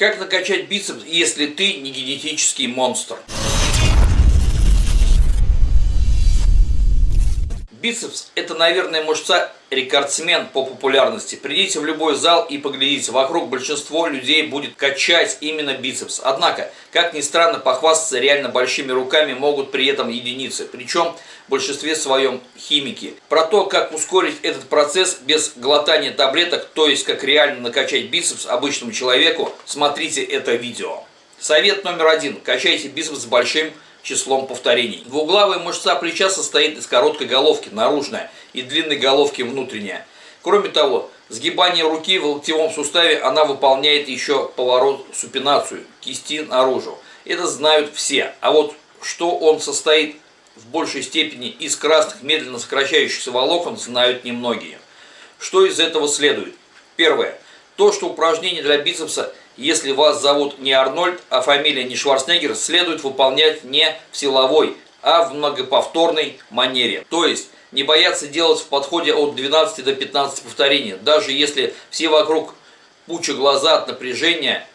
Как накачать бицепс, если ты не генетический монстр? Бицепс – это, наверное, мышца рекордсмен по популярности. Придите в любой зал и поглядите. Вокруг большинство людей будет качать именно бицепс. Однако, как ни странно, похвастаться реально большими руками могут при этом единицы. Причем в большинстве своем химики. Про то, как ускорить этот процесс без глотания таблеток, то есть как реально накачать бицепс обычному человеку, смотрите это видео. Совет номер один. Качайте бицепс большим числом повторений. Двуглавая мышца плеча состоит из короткой головки, наружная, и длинной головки, внутренняя. Кроме того, сгибание руки в локтевом суставе она выполняет еще поворот супинацию кисти наружу. Это знают все. А вот что он состоит в большей степени из красных медленно сокращающихся волокон, знают немногие. Что из этого следует? Первое. То, что упражнение для бицепса если вас зовут не Арнольд, а фамилия не Шварценеггер, следует выполнять не в силовой, а в многоповторной манере. То есть, не бояться делать в подходе от 12 до 15 повторений, даже если все вокруг пуча глаза от напряжения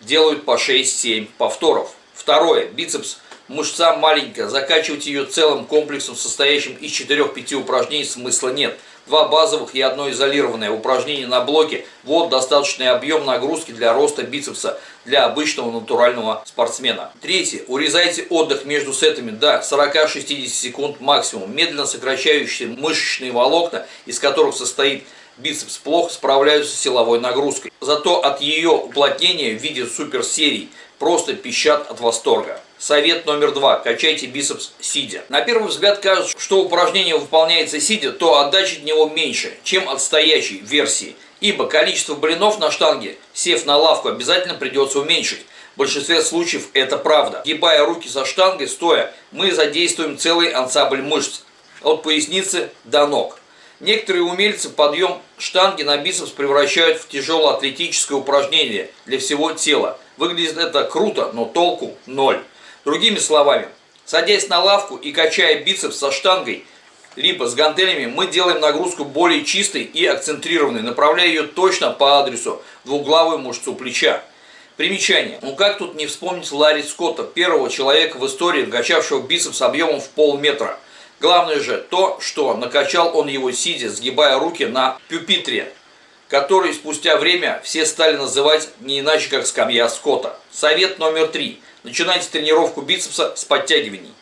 делают по 6-7 повторов. Второе. Бицепс. Мышца маленькая, закачивать ее целым комплексом, состоящим из 4-5 упражнений, смысла нет – два базовых и одно изолированное упражнение на блоке. Вот достаточный объем нагрузки для роста бицепса для обычного натурального спортсмена. Третье. Урезайте отдых между сетами до 40-60 секунд максимум. Медленно сокращающие мышечные волокна, из которых состоит бицепс, плохо справляются с силовой нагрузкой. Зато от ее уплотнения в виде суперсерий просто пищат от восторга. Совет номер два. Качайте бицепс сидя. На первый взгляд кажется, что упражнение выполняется сидя, то отдача от него меньше, чем от стоящей версии. Ибо количество блинов на штанге, сев на лавку, обязательно придется уменьшить. В большинстве случаев это правда. Гибая руки со штангой, стоя, мы задействуем целый ансамбль мышц. От поясницы до ног. Некоторые умельцы подъем штанги на бицепс превращают в тяжелое атлетическое упражнение для всего тела. Выглядит это круто, но толку ноль. Другими словами, садясь на лавку и качая бицепс со штангой, либо с гантелями, мы делаем нагрузку более чистой и акцентрированной, направляя ее точно по адресу двуглавую мышцу плеча. Примечание. Ну как тут не вспомнить Ларри Скотта, первого человека в истории, качавшего бицепс объемом в полметра. Главное же то, что накачал он его сидя, сгибая руки на пюпитре, который спустя время все стали называть не иначе, как скамья Скотта. Совет номер три. Начинайте тренировку бицепса с подтягиваний.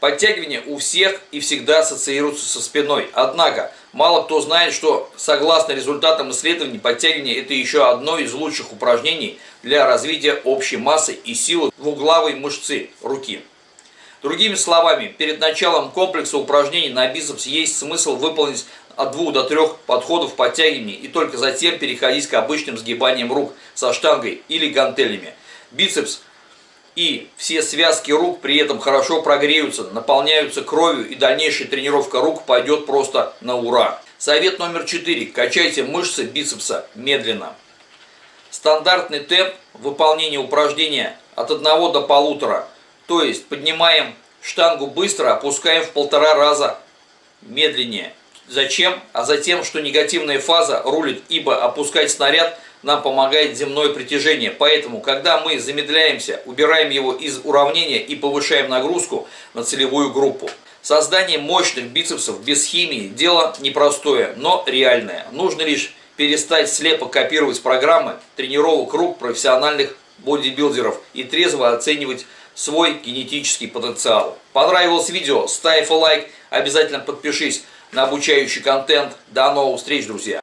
Подтягивания у всех и всегда ассоциируются со спиной. Однако, мало кто знает, что согласно результатам исследований, подтягивание это еще одно из лучших упражнений для развития общей массы и силы двуглавой мышцы руки. Другими словами, перед началом комплекса упражнений на бицепс есть смысл выполнить от двух до трех подходов подтягиваний и только затем переходить к обычным сгибаниям рук со штангой или гантелями. Бицепс и все связки рук при этом хорошо прогреются, наполняются кровью и дальнейшая тренировка рук пойдет просто на ура. Совет номер 4. Качайте мышцы бицепса медленно. Стандартный темп выполнения упражнения от 1 до полутора. То есть поднимаем штангу быстро, опускаем в полтора раза медленнее. Зачем? А затем, что негативная фаза рулит, ибо опускать снаряд – нам помогает земное притяжение. Поэтому, когда мы замедляемся, убираем его из уравнения и повышаем нагрузку на целевую группу. Создание мощных бицепсов без химии – дело непростое, но реальное. Нужно лишь перестать слепо копировать программы тренировок рук профессиональных бодибилдеров и трезво оценивать свой генетический потенциал. Понравилось видео? Ставь лайк, обязательно подпишись на обучающий контент. До новых встреч, друзья!